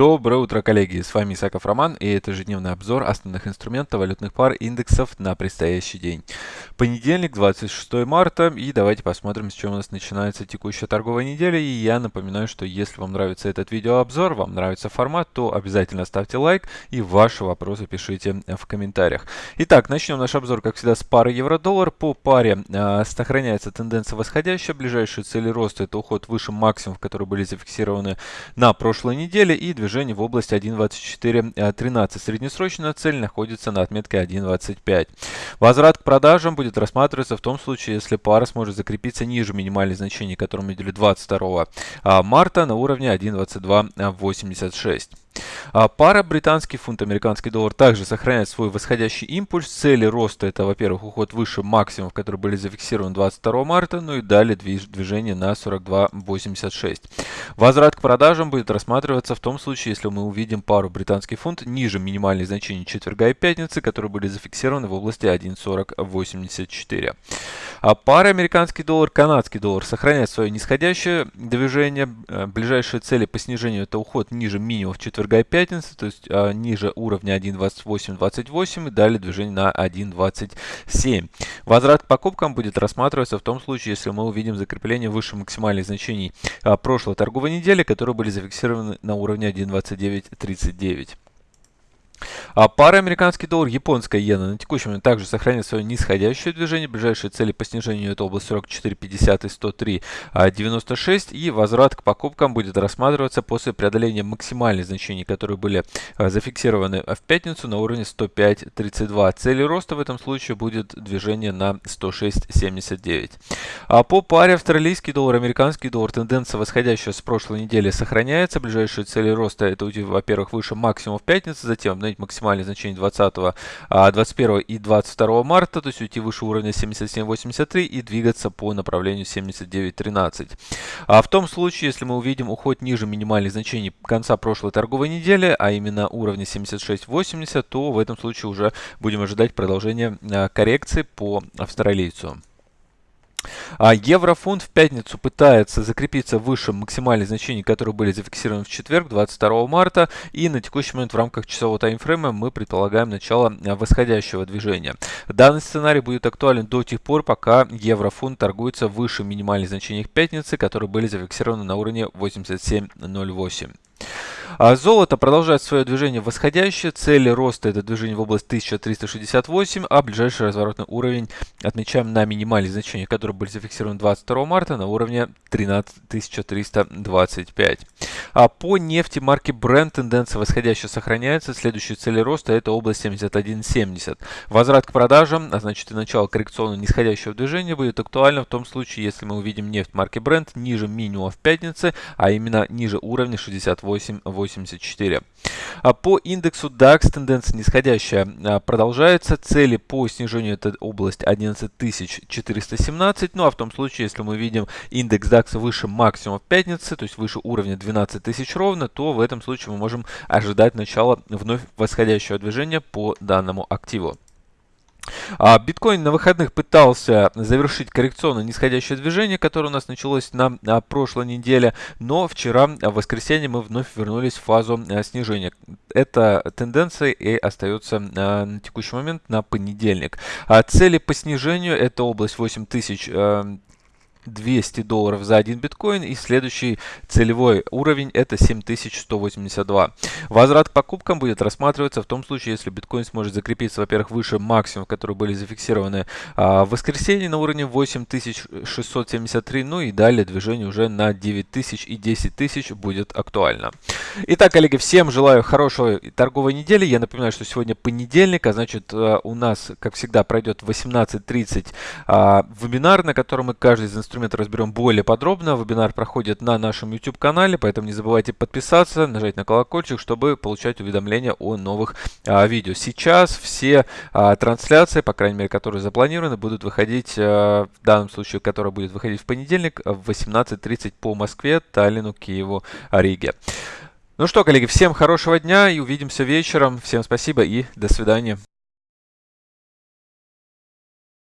Доброе утро, коллеги! С вами Исаков Роман, и это ежедневный обзор основных инструментов валютных пар индексов на предстоящий день. Понедельник, 26 марта, и давайте посмотрим, с чем у нас начинается текущая торговая неделя. И я напоминаю, что если вам нравится этот видеообзор, вам нравится формат, то обязательно ставьте лайк и ваши вопросы пишите в комментариях. Итак, начнем наш обзор, как всегда, с пары евро-доллар. По паре э, сохраняется тенденция восходящая. Ближайшие цели роста – это уход выше максимумов, которые были зафиксированы на прошлой неделе, и движение в области 1.2413. Среднесрочная цель находится на отметке 1.25. Возврат к продажам будет рассматриваться в том случае, если пара сможет закрепиться ниже минимальных значений, которые мы видели 22 а, марта на уровне 1.2286. А пара британский фунт, американский доллар также сохраняет свой восходящий импульс. Цели роста это, во-первых, уход выше максимумов, которые были зафиксированы 22 марта, ну и далее движение на 42.86. Возврат к продажам будет рассматриваться в том случае, если мы увидим пару британский фунт ниже минимальных значений четверга и пятницы, которые были зафиксированы в области 1.4084. А пара американский доллар, канадский доллар сохраняет свое нисходящее движение. Э, ближайшие цели по снижению это уход ниже минимумов четверга и пятницы, то есть а, ниже уровня 1.2828 и далее движение на 1.27. Возврат к покупкам будет рассматриваться в том случае, если мы увидим закрепление выше максимальных значений а, прошлой торговой недели, которые были зафиксированы на уровне 1.2939. А пара американский доллар, японская иена на текущий момент также сохраняет свое нисходящее движение. Ближайшие цели по снижению это область 44.50 и 103.96. И возврат к покупкам будет рассматриваться после преодоления максимальных значений, которые были а, зафиксированы в пятницу на уровне 105.32. Цели роста в этом случае будет движение на 106.79. А по паре австралийский доллар, американский доллар тенденция восходящая с прошлой недели сохраняется. Ближайшие цели роста это, во-первых, выше максимум в пятницу, затем обновить максимальное значение 20, 21 и 22 марта, то есть уйти выше уровня 77.83 и двигаться по направлению 79.13. А в том случае, если мы увидим уход ниже минимальных значений конца прошлой торговой недели, а именно уровня 76.80, то в этом случае уже будем ожидать продолжения а, коррекции по австралийцу. А еврофунт в пятницу пытается закрепиться выше максимальных значений, которые были зафиксированы в четверг, 22 марта. И на текущий момент в рамках часового таймфрейма мы предполагаем начало а, восходящего движения. Данный сценарий будет актуален до тех пор, пока еврофунт торгуется выше минимальных значений пятницы, которые были зафиксированы на уровне 87.08. А золото продолжает свое движение восходящее. Цели роста это движение в область 1368, а ближайший разворотный уровень отмечаем на минимальные значения, которые были зафиксированы 22 марта на уровне 13325. А по нефти марки Brent тенденция восходящая сохраняется. Следующие цели роста это область 71.70. Возврат к продажам, а значит и начало коррекционного нисходящего движения будет актуально в том случае, если мы увидим нефть марки Brent ниже минимума в пятнице, а именно ниже уровня 68.80. 84. А по индексу DAX тенденция нисходящая а, продолжается. Цели по снижению это область 11417. Ну а в том случае, если мы видим индекс DAX выше максимума в пятнице, то есть выше уровня 12 тысяч ровно, то в этом случае мы можем ожидать начала вновь восходящего движения по данному активу. А, биткоин на выходных пытался завершить коррекционное нисходящее движение, которое у нас началось на, прошлой неделе, но вчера, в воскресенье, мы вновь вернулись в фазу а, снижения. Эта тенденция и остается а, на текущий момент на понедельник. А цели по снижению это область 8000 200 долларов за один биткоин и следующий целевой уровень это 7182. Возврат к покупкам будет рассматриваться в том случае, если биткоин сможет закрепиться, во-первых, выше максимум, которые были зафиксированы а, в воскресенье на уровне 8673, ну и далее движение уже на 9000 и 10000 будет актуально. Итак, коллеги, всем желаю хорошей торговой недели. Я напоминаю, что сегодня понедельник, а значит а, у нас, как всегда, пройдет 18.30 а, вебинар, на котором мы каждый из инструмент разберем более подробно. Вебинар проходит на нашем YouTube-канале, поэтому не забывайте подписаться, нажать на колокольчик, чтобы получать уведомления о новых а, видео. Сейчас все а, трансляции, по крайней мере, которые запланированы, будут выходить, а, в данном случае, которая будет выходить в понедельник в 18.30 по Москве, Таллину, Киеву, Риге. Ну что, коллеги, всем хорошего дня и увидимся вечером. Всем спасибо и до свидания.